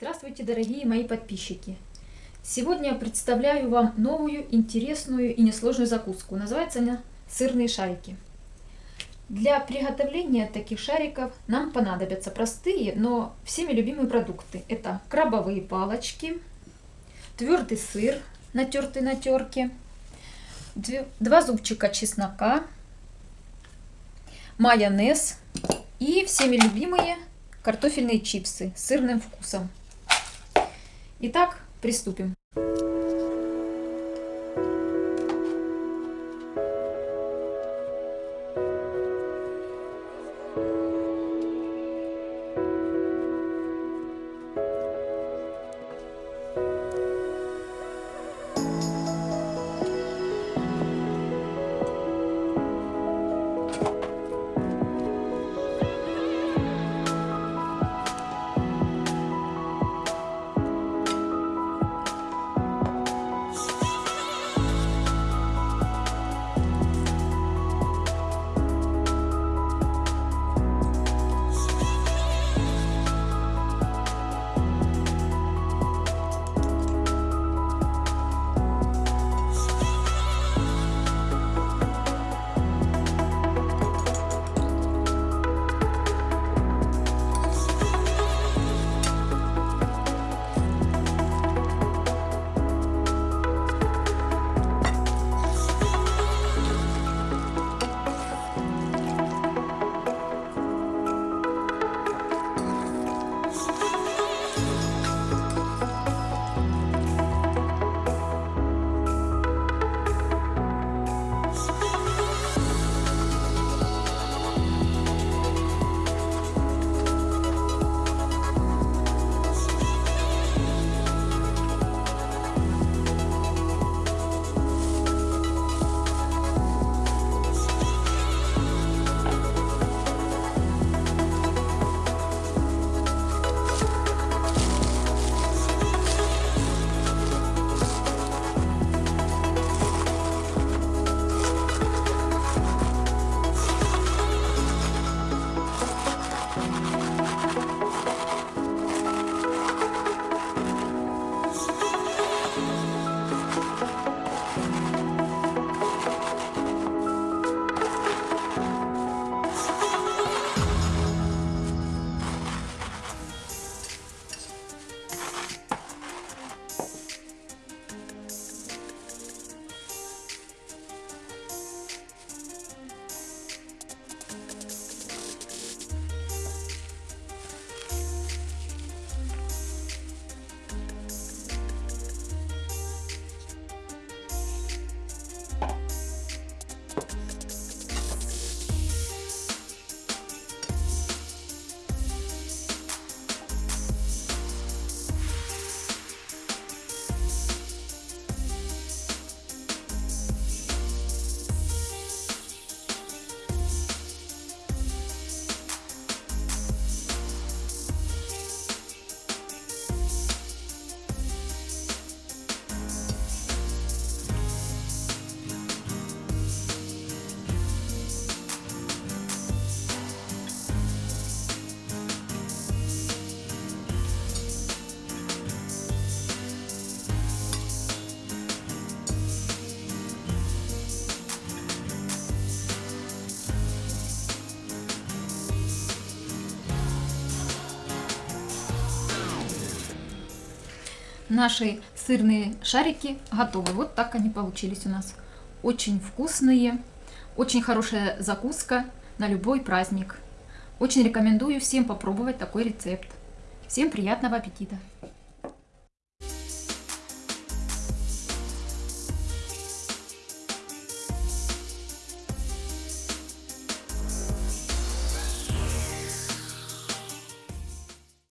Здравствуйте, дорогие мои подписчики! Сегодня я представляю вам новую, интересную и несложную закуску. Называется она сырные шарики. Для приготовления таких шариков нам понадобятся простые, но всеми любимые продукты. Это крабовые палочки, твердый сыр, натертый на терке, два зубчика чеснока, майонез и всеми любимые картофельные чипсы с сырным вкусом. Итак, приступим. Наши сырные шарики готовы. Вот так они получились у нас. Очень вкусные, очень хорошая закуска на любой праздник. Очень рекомендую всем попробовать такой рецепт. Всем приятного аппетита!